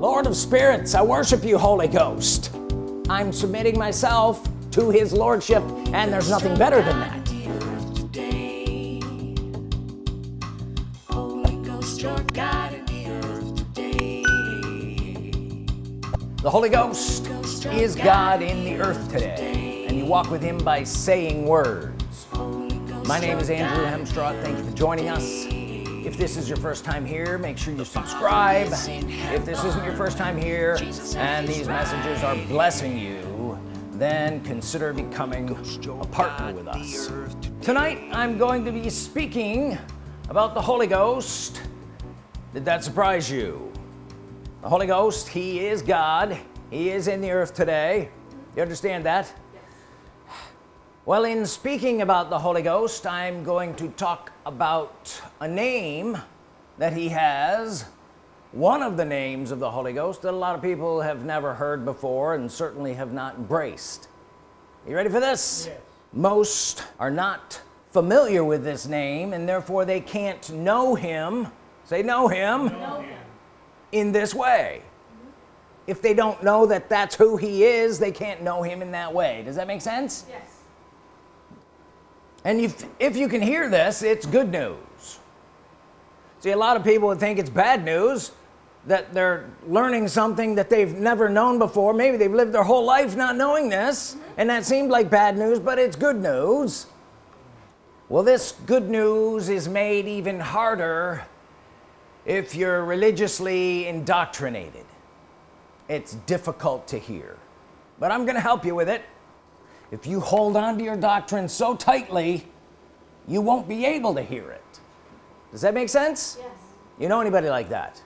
Lord of spirits I worship you Holy Ghost. I'm submitting myself to his Lordship and there's nothing better than that. The Holy Ghost is God in the earth today and you walk with him by saying words. My name is Andrew Hemstraw thank you for joining us if this is your first time here make sure you subscribe. If this isn't your first time here and these messages are blessing you then consider becoming a partner with us. Tonight I'm going to be speaking about the Holy Ghost. Did that surprise you? The Holy Ghost he is God. He is in the earth today. You understand that well in speaking about the Holy Ghost I'm going to talk about a name that he has one of the names of the Holy Ghost that a lot of people have never heard before and certainly have not embraced you ready for this? Yes. most are not familiar with this name and therefore they can't know him. Say know him, know him. in this way. If they don't know that that's who he is they can't know him in that way. Does that make sense? Yes and if if you can hear this it's good news. See a lot of people would think it's bad news that they're learning something that they've never known before. Maybe they've lived their whole life not knowing this and that seemed like bad news but it's good news. Well this good news is made even harder if you're religiously indoctrinated. It's difficult to hear but I'm gonna help you with it if you hold on to your doctrine so tightly you won't be able to hear it. Does that make sense? Yes. You know anybody like that?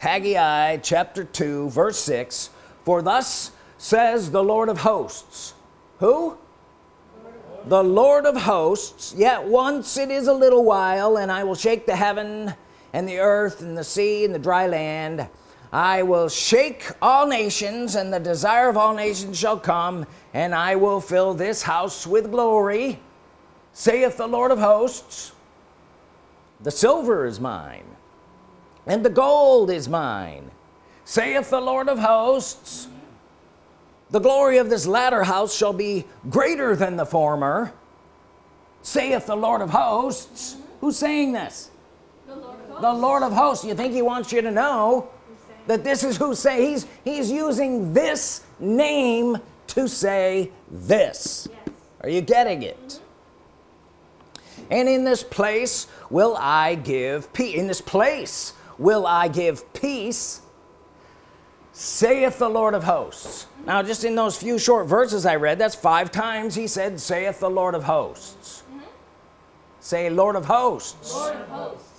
Haggai chapter 2 verse 6 for thus says the Lord of hosts. Who? The Lord of hosts. Yet once it is a little while and I will shake the heaven and the earth and the sea and the dry land I will shake all nations and the desire of all nations shall come and I will fill this house with glory saith the Lord of hosts. The silver is mine and the gold is mine saith the Lord of hosts. The glory of this latter house shall be greater than the former saith the Lord of hosts. Who's saying this? The Lord of hosts, the Lord of hosts. you think he wants you to know that this is who say he's he's using this name to say this. Yes. are you getting it? Mm -hmm. and in this place will I give peace in this place will I give peace saith the Lord of hosts. Now just in those few short verses I read that's five times he said saith the Lord of hosts. Mm -hmm. say Lord of hosts. Lord of hosts.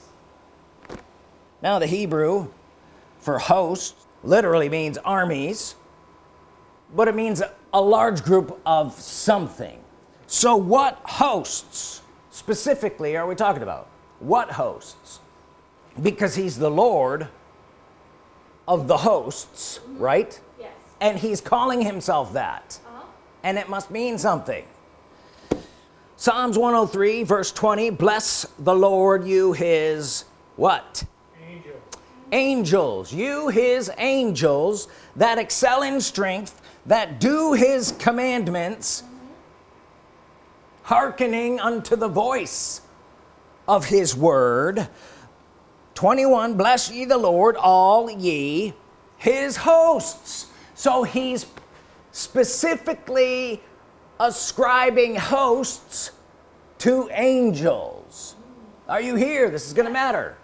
Now the Hebrew for host literally means armies but it means a large group of something. So what hosts specifically are we talking about? What hosts? Because he's the Lord of the hosts right? Yes. and he's calling himself that. Uh -huh. and it must mean something. Psalms 103 verse 20 bless the Lord you his what angels you his angels that excel in strength that do his commandments hearkening unto the voice of his word. 21 bless ye the Lord all ye his hosts. So he's specifically ascribing hosts to angels. Are you here? This is gonna matter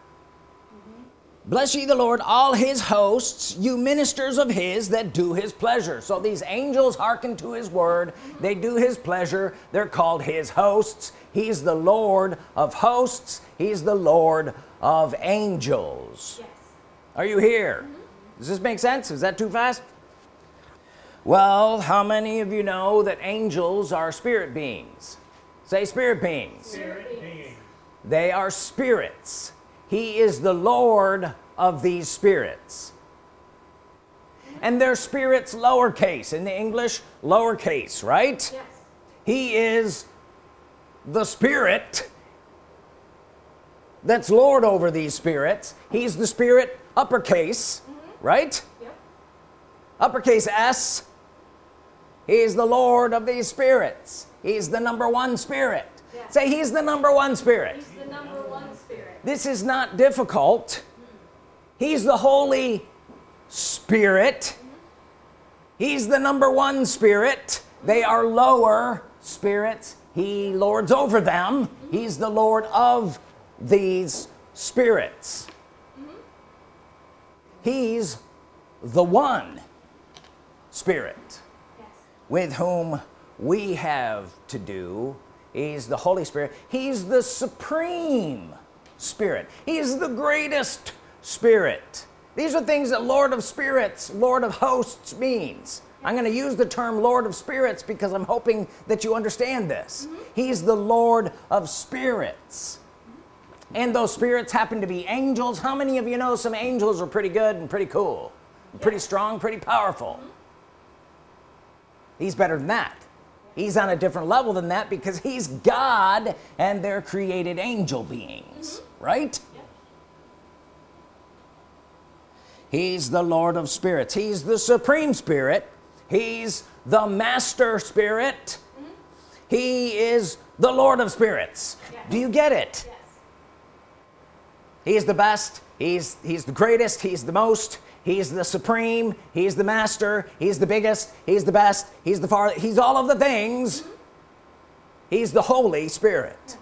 bless ye the Lord all his hosts you ministers of his that do his pleasure. So these angels hearken to his word. They do his pleasure. They're called his hosts. He's the Lord of hosts. He's the Lord of angels. Yes. are you here? Mm -hmm. does this make sense? Is that too fast? Well how many of you know that angels are spirit beings? Say spirit beings, spirit beings. they are spirits he is the Lord of these spirits and their spirits lowercase in the English lowercase right yes. he is the spirit that's Lord over these spirits he's the spirit uppercase mm -hmm. right Yep. uppercase S he's the Lord of these spirits he's the number one spirit Yeah. say he's the number one spirit He's the number one spirit. This is not difficult. He's the Holy Spirit. He's the number one spirit. They are lower spirits. He lords over them. He's the Lord of these spirits. He's the one spirit with whom we have to do. He's the Holy Spirit. He's the supreme spirit. He's the greatest spirit. These are things that Lord of spirits Lord of hosts means. I'm going to use the term Lord of spirits because I'm hoping that you understand this. Mm-hmm. He's the Lord of spirits. And those spirits happen to be angels. How many of you know some angels are pretty good and pretty cool? Pretty strong pretty powerful. Mm-hmm. He's better than that. He's on a different level than that because he's God and they're created angel beings right he's the Lord of spirits he's the supreme spirit he's the master spirit he is the Lord of spirits Yes. do you get it Yes. he's the best he's he's the greatest he's the most he's the supreme he's the master he's the biggest he's the best he's the far he's all of the things he's the Holy Spirit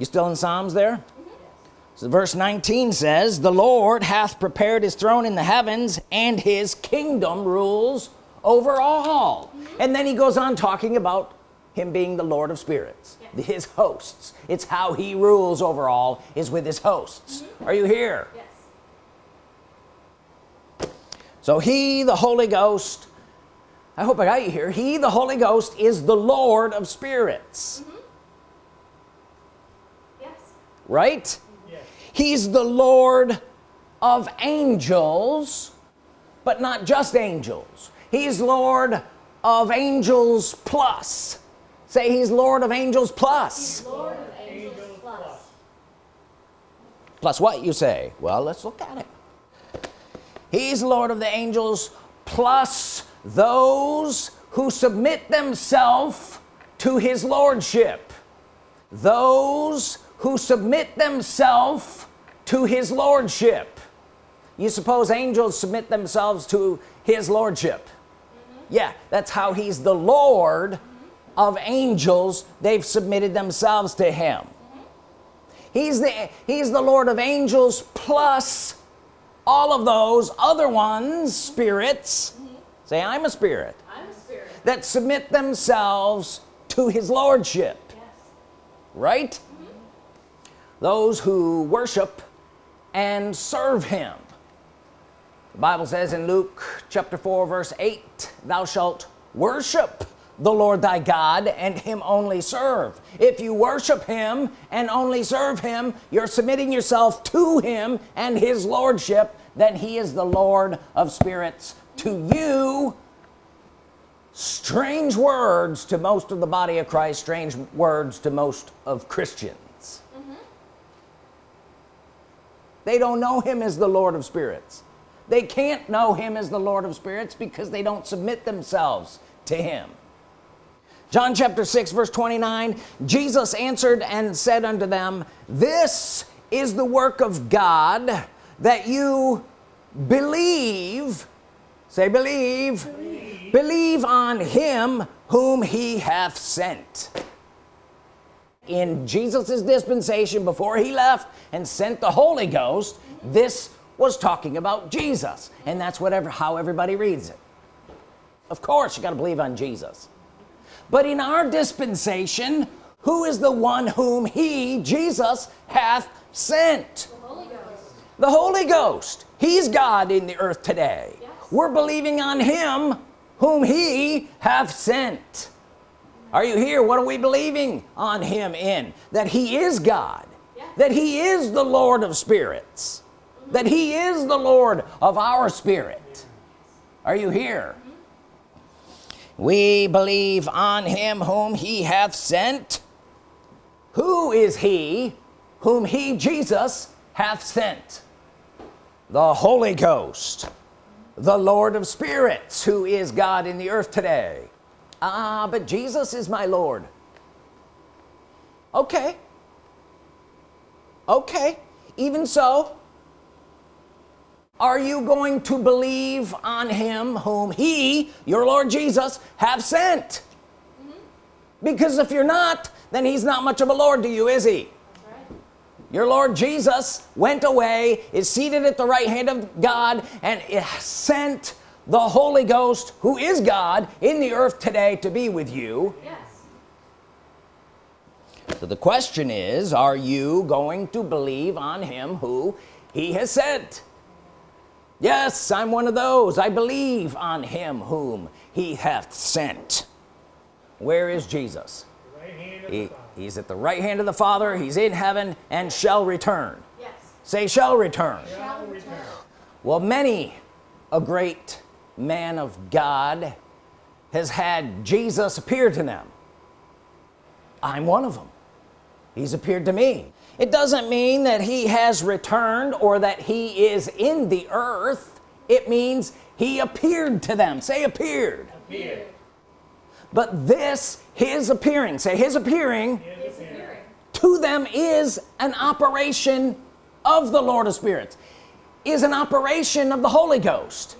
you still in Psalms there? So verse 19 says the Lord hath prepared his throne in the heavens and his kingdom rules over all. And then he goes on talking about him being the Lord of spirits his hosts. It's how he rules over all is with his hosts. Mm-hmm. Are you here? Yes. so he the Holy Ghost I hope I got you here. He the Holy Ghost is the Lord of spirits. Yes. Right? Yes. he's the Lord of angels but not just angels. He's Lord of angels plus. Say he's Lord of angels plus. Lord of angels plus. plus what you say? Well let's look at it. He's Lord of the angels plus those who submit themselves to his lordship. Those who submit themselves to his lordship. You suppose angels submit themselves to his lordship? Mm-hmm. Yeah that's how he's the Lord of angels. They've submitted themselves to him. Mm-hmm. He's the he's the Lord of angels plus all of those other ones spirits. Mm-hmm. Say I'm a spirit I'm a spirit. that submit themselves to his lordship. Yes. right those who worship and serve him. The Bible says in Luke chapter 4 verse 8 thou shalt worship the Lord thy God and him only serve. If you worship him and only serve him you're submitting yourself to him and his lordship then he is the Lord of spirits. To you strange words to most of the body of Christ strange words to most of Christians they don't know him as the Lord of spirits. They can't know him as the Lord of spirits because they don't submit themselves to him. John chapter 6 verse 29 Jesus answered and said unto them this is the work of God that you believe say believe believe, believe on him whom he hath sent in Jesus's dispensation before he left and sent the Holy Ghost this was talking about Jesus. And that's whatever how everybody reads it. Of course you got to believe on Jesus. But in our dispensation who is the one whom he Jesus hath sent? The Holy Ghost. the Holy Ghost. He's God in the earth today. Yes. we're believing on him whom he hath sent are you here? What are we believing on him in? That he is God. Yes. that he is the Lord of spirits. Mm-hmm. That he is the Lord of our spirit. Are you here? Mm-hmm. We believe on him whom he hath sent. Who is he whom he Jesus hath sent? The Holy Ghost the Lord of spirits who is God in the earth today ah but Jesus is my Lord. Okay. Okay. Even so are you going to believe on him whom he your Lord Jesus have sent? Mm -hmm. because if you're not then he's not much of a Lord to you is he? Your Lord Jesus went away is seated at the right hand of God and sent the Holy Ghost who is God in the earth today to be with you. Yes. so the question is are you going to believe on him who he has sent? Yes I'm one of those. I believe on him whom he hath sent. Where is Jesus? Right he, he's at the right hand of the Father. He's in heaven and shall return. Yes. say shall return. shall return. Well many a great man of God has had Jesus appear to them. I'm one of them. He's appeared to me. It doesn't mean that he has returned or that he is in the earth. It means he appeared to them. Say appeared, appeared. but this his appearing say his appearing, his appearing. to them is an operation of the Lord of spirits is an operation of the Holy Ghost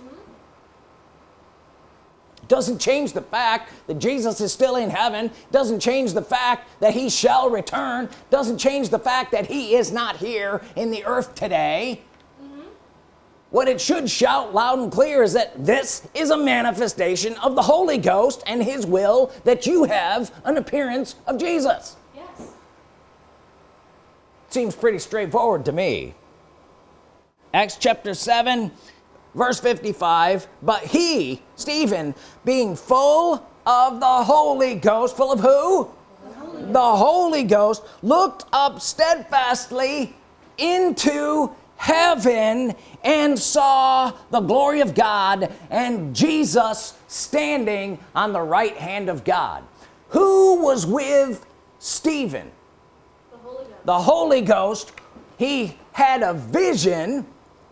doesn't change the fact that Jesus is still in heaven doesn't change the fact that he shall return doesn't change the fact that he is not here in the earth today. Mm -hmm. what it should shout loud and clear is that this is a manifestation of the Holy Ghost and his will that you have an appearance of Jesus. Yes. Seems pretty straightforward to me. Acts chapter 7 verse 55 but he Stephen being full of the Holy Ghost full of who? The Holy, the Holy Ghost looked up steadfastly into heaven and saw the glory of God and Jesus standing on the right hand of God. Who was with Stephen? The Holy Ghost, the Holy Ghost he had a vision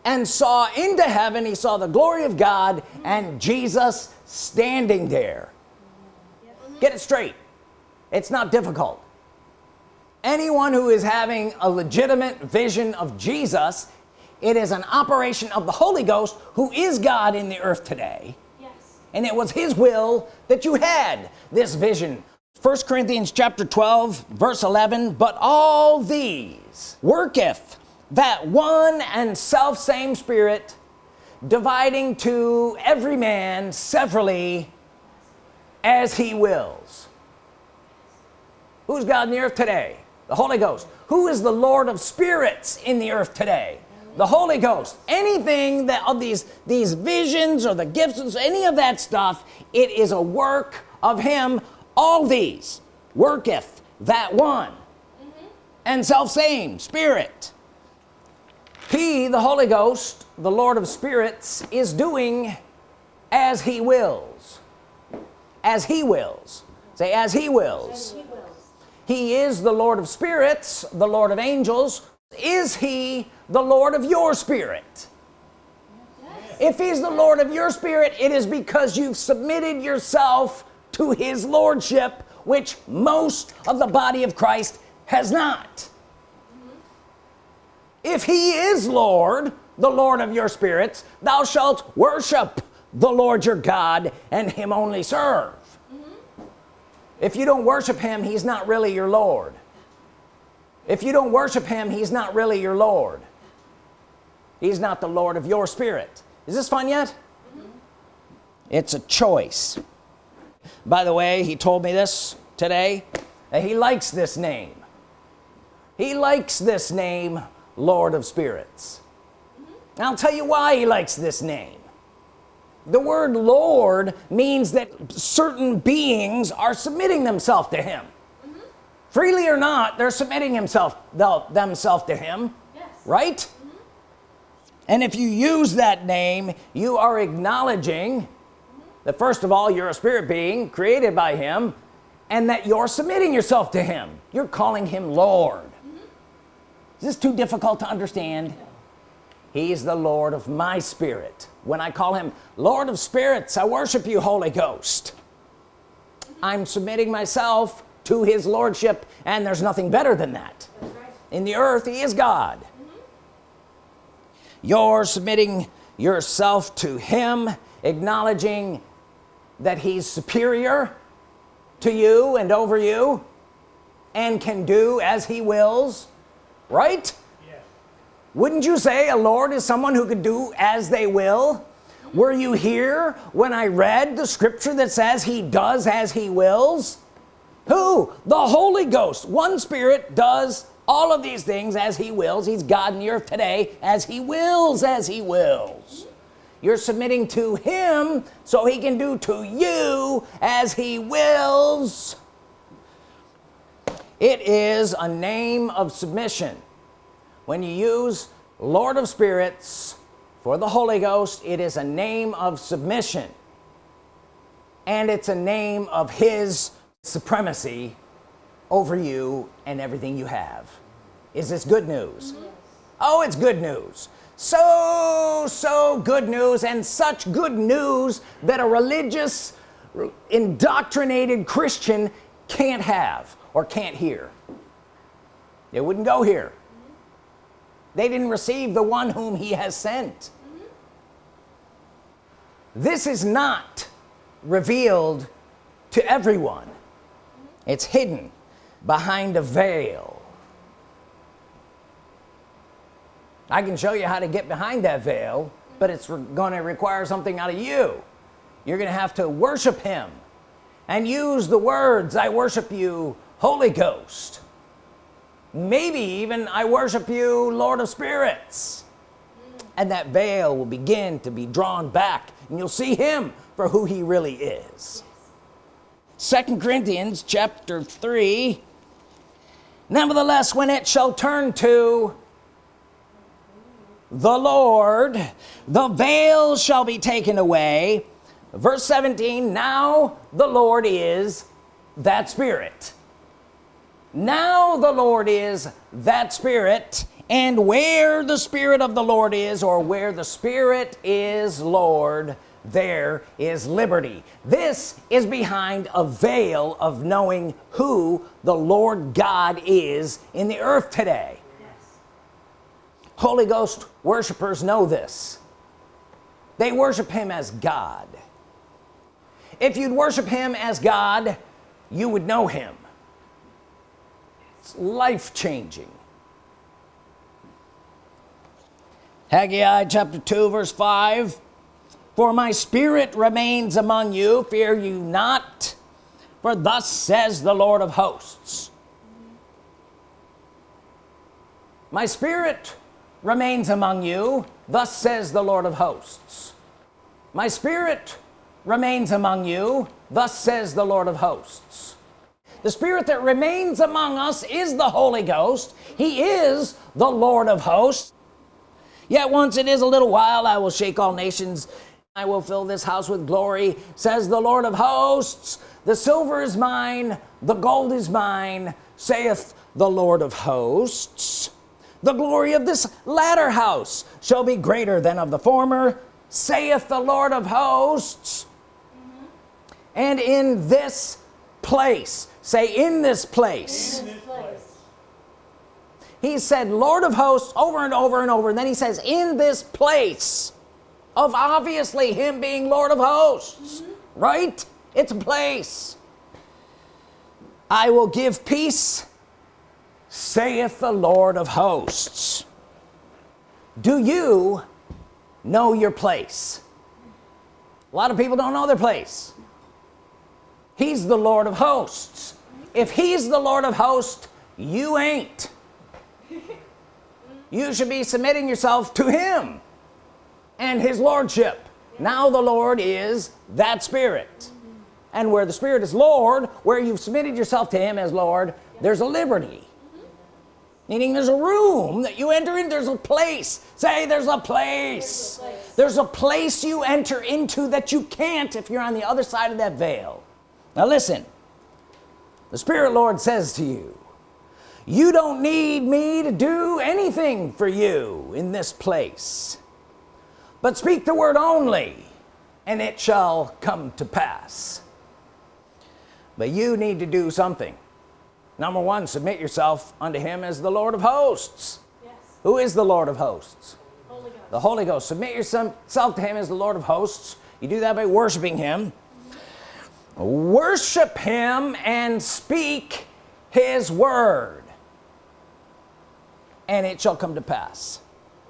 and saw into heaven he saw the glory of God and Jesus standing there. Get it straight. It's not difficult. Anyone who is having a legitimate vision of Jesus it is an operation of the Holy Ghost who is God in the earth today. Yes. and it was his will that you had this vision. First Corinthians chapter 12 verse 11 but all these worketh that one and self same spirit dividing to every man severally as he wills. Who's God in the earth today? The Holy Ghost. Who is the Lord of spirits in the earth today? The Holy Ghost. Anything that of these these visions or the gifts any of that stuff it is a work of him. All these worketh that one. Mm -hmm. and self same spirit he the Holy Ghost the Lord of spirits is doing as he wills. As he wills. Say as he wills, as he, wills. he is the Lord of spirits the Lord of angels. Is he the Lord of your spirit? Yes. if he's the Lord of your spirit it is because you've submitted yourself to his lordship which most of the body of Christ has not if he is Lord the Lord of your spirits thou shalt worship the Lord your God and him only serve. Mm -hmm. if you don't worship him he's not really your Lord. If you don't worship him he's not really your Lord. He's not the Lord of your spirit. Is this fun yet? Mm -hmm. it's a choice. By the way he told me this today he likes this name. He likes this name Lord of spirits mm -hmm. I'll tell you why he likes this name the word Lord means that certain beings are submitting themselves to him mm -hmm. freely or not they're submitting himself themselves to him yes. right mm -hmm. and if you use that name you are acknowledging that first of all you're a spirit being created by him and that you're submitting yourself to him you're calling him Lord is this too difficult to understand. He's the Lord of my spirit. When I call him Lord of spirits I worship you Holy Ghost. I'm submitting myself to his lordship and there's nothing better than that. In the earth he is God. You're submitting yourself to him acknowledging that he's superior to you and over you and can do as he wills right? Yes. wouldn't you say a Lord is someone who could do as they will? Were you here when I read the scripture that says he does as he wills? Who? The Holy Ghost. One Spirit does all of these things as he wills. He's God in the earth today as he wills as he wills. You're submitting to him so he can do to you as he wills it is a name of submission. When you use Lord of Spirits for the Holy Ghost it is a name of submission. And it's a name of his supremacy over you and everything you have. Is this good news? Oh it's good news. So so good news and such good news that a religious indoctrinated Christian can't have or can't hear. They wouldn't go here. They didn't receive the one whom he has sent. This is not revealed to everyone. It's hidden behind a veil. I can show you how to get behind that veil but it's going to require something out of you. You're gonna have to worship him and use the words I worship you Holy Ghost. Maybe even I worship you Lord of spirits. And that veil will begin to be drawn back and you'll see him for who he really is. Second Corinthians chapter 3 nevertheless when it shall turn to the Lord the veil shall be taken away. Verse 17 now the Lord is that spirit now the Lord is that spirit and where the Spirit of the Lord is or where the Spirit is Lord there is liberty. This is behind a veil of knowing who the Lord God is in the earth today. Yes. Holy Ghost worshipers know this. They worship him as God. If you'd worship him as God you would know him it's life-changing. Haggai chapter 2 verse 5 for my spirit remains among you fear you not for thus says the Lord of hosts. My spirit remains among you thus says the Lord of hosts. My spirit remains among you thus says the Lord of hosts the spirit that remains among us is the Holy Ghost. He is the Lord of hosts. Yet once it is a little while I will shake all nations. I will fill this house with glory says the Lord of hosts. The silver is mine the gold is mine saith the Lord of hosts. The glory of this latter house shall be greater than of the former saith the Lord of hosts. Mm-hmm. And in this place. Say in this place. In this place. he said Lord of hosts over and over and over. And then he says in this place of obviously him being Lord of hosts. Mm-hmm. Right? It's a place. I will give peace saith the Lord of hosts. Do you know your place? A lot of people don't know their place he's the Lord of hosts. If he's the Lord of hosts you ain't. You should be submitting yourself to him and his lordship. Now the Lord is that spirit. And where the spirit is Lord where you've submitted yourself to him as Lord there's a liberty. Meaning there's a room that you enter in there's a place. Say there's a place. There's a place. there's a place you enter into that you can't if you're on the other side of that veil now listen the Spirit Lord says to you you don't need me to do anything for you in this place but speak the word only and it shall come to pass. But you need to do something. Number one submit yourself unto him as the Lord of hosts. Yes. who is the Lord of hosts? Holy the Holy Ghost. Submit yourself to him as the Lord of hosts. You do that by worshiping him worship him and speak his word and it shall come to pass.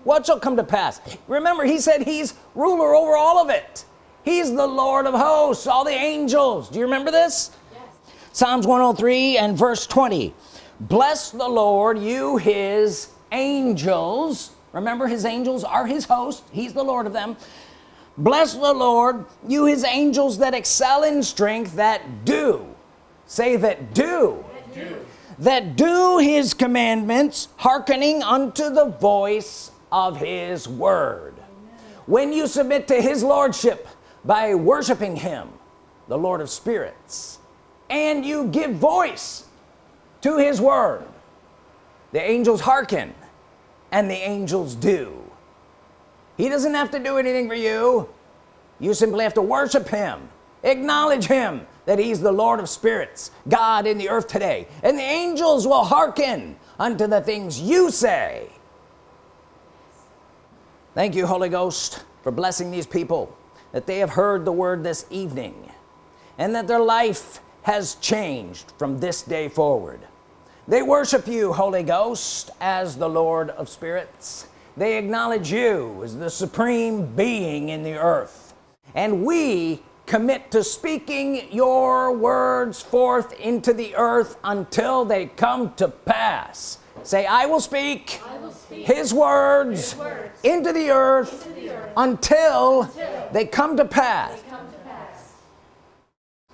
What shall come to pass? Remember he said he's ruler over all of it. He's the Lord of hosts all the angels. Do you remember this? Yes. Psalms 103 and verse 20 bless the Lord you his angels. Remember his angels are his host he's the Lord of them bless the Lord you his angels that excel in strength that do. Say that do. That do. His commandments hearkening unto the voice of his word. When you submit to his lordship by worshiping him the Lord of spirits and you give voice to his word the angels hearken and the angels do he doesn't have to do anything for you. You simply have to worship him. Acknowledge him that he's the Lord of spirits God in the earth today. And the angels will hearken unto the things you say. Thank you Holy Ghost for blessing these people that they have heard the word this evening and that their life has changed from this day forward. They worship you Holy Ghost as the Lord of spirits they acknowledge you as the supreme being in the earth. And we commit to speaking your words forth into the earth until they come to pass. Say I will speak I will speak his words, His words into the earth to the earth until until they come they come to pass.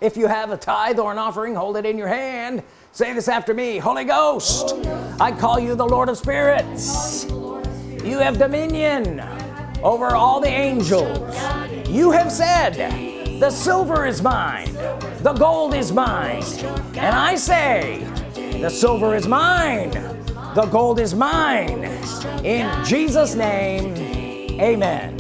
if you have a tithe or an offering hold it in your hand. Say this after me Holy Ghost I call you the Lord of spirits you have dominion over all the angels. You have said the silver is mine the gold is mine. And I say the silver is mine the gold is mine. In Jesus name amen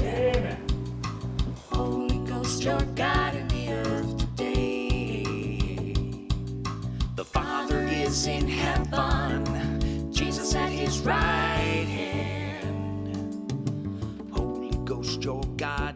your God